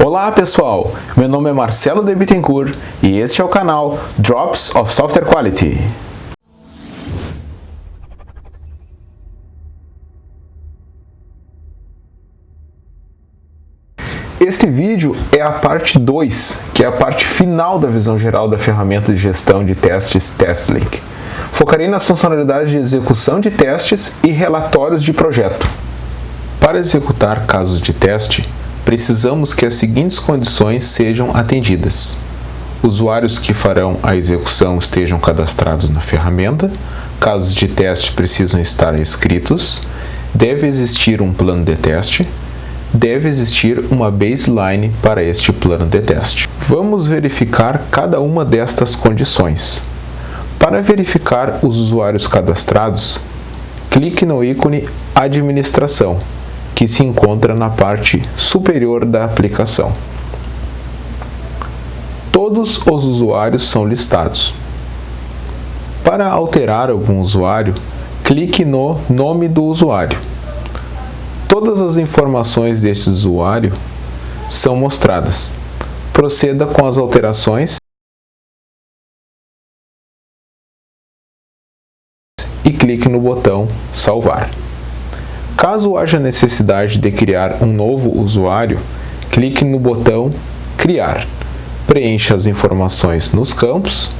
Olá pessoal, meu nome é Marcelo de Bittencourt e este é o canal Drops of Software Quality. Este vídeo é a parte 2, que é a parte final da visão geral da ferramenta de gestão de testes TestLink. Focarei nas funcionalidades de execução de testes e relatórios de projeto. Para executar casos de teste, precisamos que as seguintes condições sejam atendidas. Usuários que farão a execução estejam cadastrados na ferramenta, casos de teste precisam estar escritos, deve existir um plano de teste, deve existir uma baseline para este plano de teste. Vamos verificar cada uma destas condições. Para verificar os usuários cadastrados, clique no ícone Administração que se encontra na parte superior da aplicação. Todos os usuários são listados. Para alterar algum usuário, clique no nome do usuário. Todas as informações deste usuário são mostradas. Proceda com as alterações e clique no botão Salvar. Caso haja necessidade de criar um novo usuário, clique no botão Criar. Preencha as informações nos campos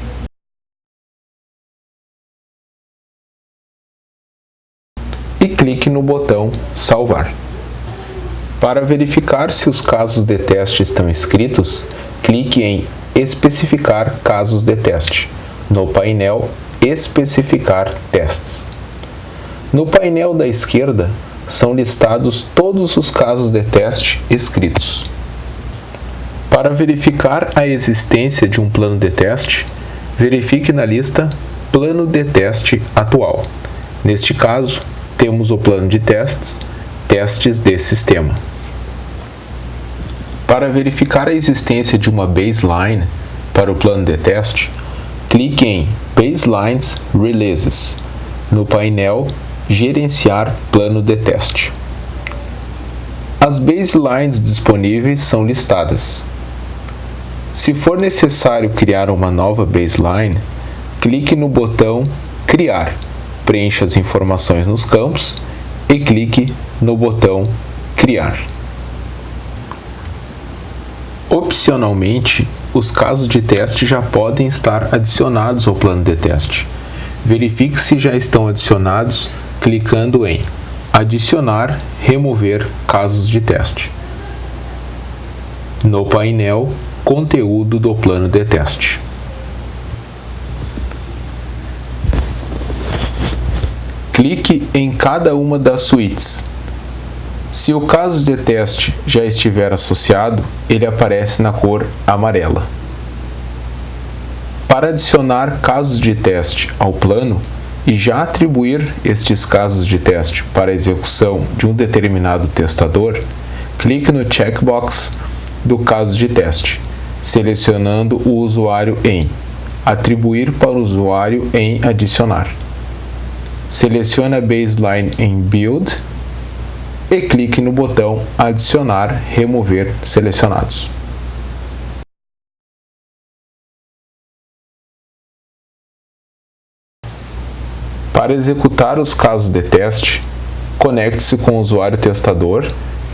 e clique no botão Salvar. Para verificar se os casos de teste estão escritos, clique em Especificar casos de teste, no painel Especificar testes. No painel da esquerda, são listados todos os casos de teste escritos. Para verificar a existência de um plano de teste, verifique na lista Plano de teste atual. Neste caso, temos o plano de testes, testes de sistema. Para verificar a existência de uma baseline para o plano de teste, clique em Baselines Releases no painel Gerenciar plano de teste. As baselines disponíveis são listadas. Se for necessário criar uma nova baseline, clique no botão Criar, preencha as informações nos campos e clique no botão Criar. Opcionalmente, os casos de teste já podem estar adicionados ao plano de teste. Verifique se já estão adicionados clicando em Adicionar, remover casos de teste. No painel Conteúdo do plano de teste. Clique em cada uma das suítes. Se o caso de teste já estiver associado, ele aparece na cor amarela. Para adicionar casos de teste ao plano, e já atribuir estes casos de teste para execução de um determinado testador, clique no checkbox do caso de teste, selecionando o usuário em Atribuir para o usuário em Adicionar. Selecione a baseline em Build e clique no botão Adicionar, Remover selecionados. Para executar os casos de teste, conecte-se com o usuário testador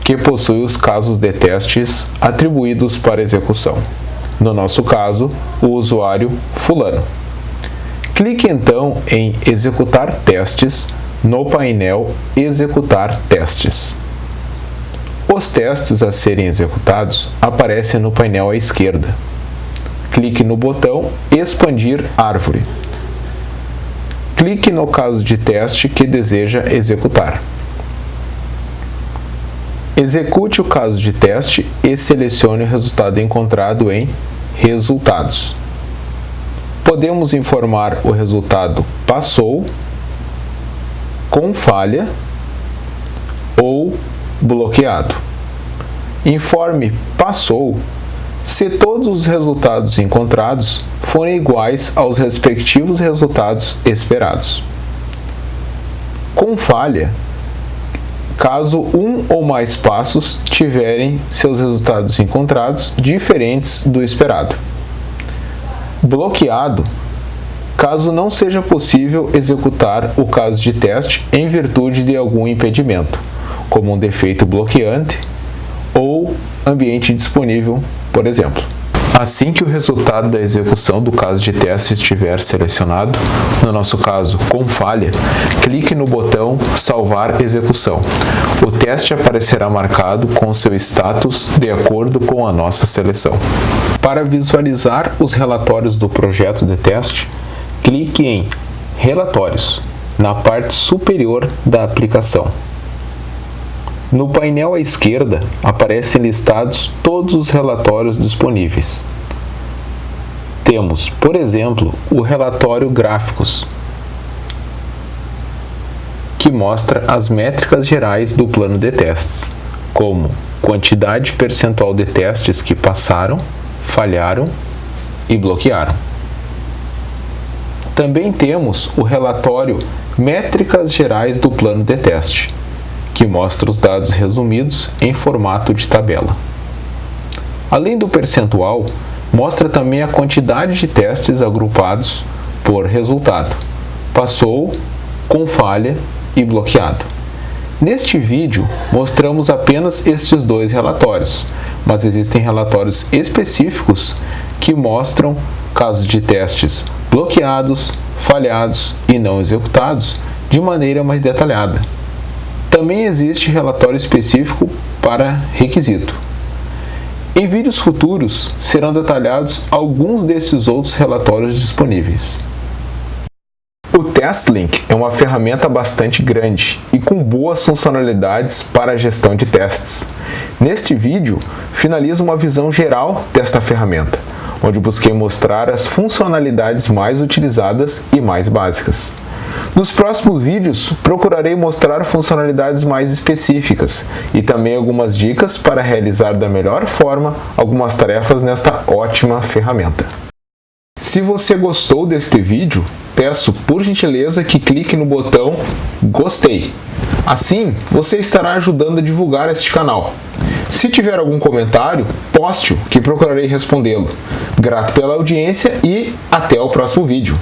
que possui os casos de testes atribuídos para execução. No nosso caso, o usuário fulano. Clique então em Executar testes no painel Executar testes. Os testes a serem executados aparecem no painel à esquerda. Clique no botão Expandir árvore clique no caso de teste que deseja executar. Execute o caso de teste e selecione o resultado encontrado em Resultados. Podemos informar o resultado passou, com falha ou bloqueado. Informe passou se todos os resultados encontrados forem iguais aos respectivos resultados esperados. Com falha, caso um ou mais passos tiverem seus resultados encontrados diferentes do esperado. Bloqueado caso não seja possível executar o caso de teste em virtude de algum impedimento, como um defeito bloqueante ou ambiente disponível, por exemplo. Assim que o resultado da execução do caso de teste estiver selecionado, no nosso caso com falha, clique no botão Salvar execução. O teste aparecerá marcado com seu status de acordo com a nossa seleção. Para visualizar os relatórios do projeto de teste, clique em Relatórios, na parte superior da aplicação. No painel à esquerda aparecem listados todos os relatórios disponíveis. Temos, por exemplo, o relatório Gráficos, que mostra as métricas gerais do plano de testes, como quantidade percentual de testes que passaram, falharam e bloquearam. Também temos o relatório Métricas Gerais do Plano de Teste, que mostra os dados resumidos em formato de tabela. Além do percentual, mostra também a quantidade de testes agrupados por resultado. Passou, com falha e bloqueado. Neste vídeo, mostramos apenas estes dois relatórios, mas existem relatórios específicos que mostram casos de testes bloqueados, falhados e não executados de maneira mais detalhada. Também existe relatório específico para requisito. Em vídeos futuros serão detalhados alguns desses outros relatórios disponíveis. O TestLink é uma ferramenta bastante grande e com boas funcionalidades para a gestão de testes. Neste vídeo, finalizo uma visão geral desta ferramenta, onde busquei mostrar as funcionalidades mais utilizadas e mais básicas. Nos próximos vídeos, procurarei mostrar funcionalidades mais específicas e também algumas dicas para realizar da melhor forma algumas tarefas nesta ótima ferramenta. Se você gostou deste vídeo, peço por gentileza que clique no botão Gostei. Assim, você estará ajudando a divulgar este canal. Se tiver algum comentário, poste-o que procurarei respondê-lo. Grato pela audiência e até o próximo vídeo.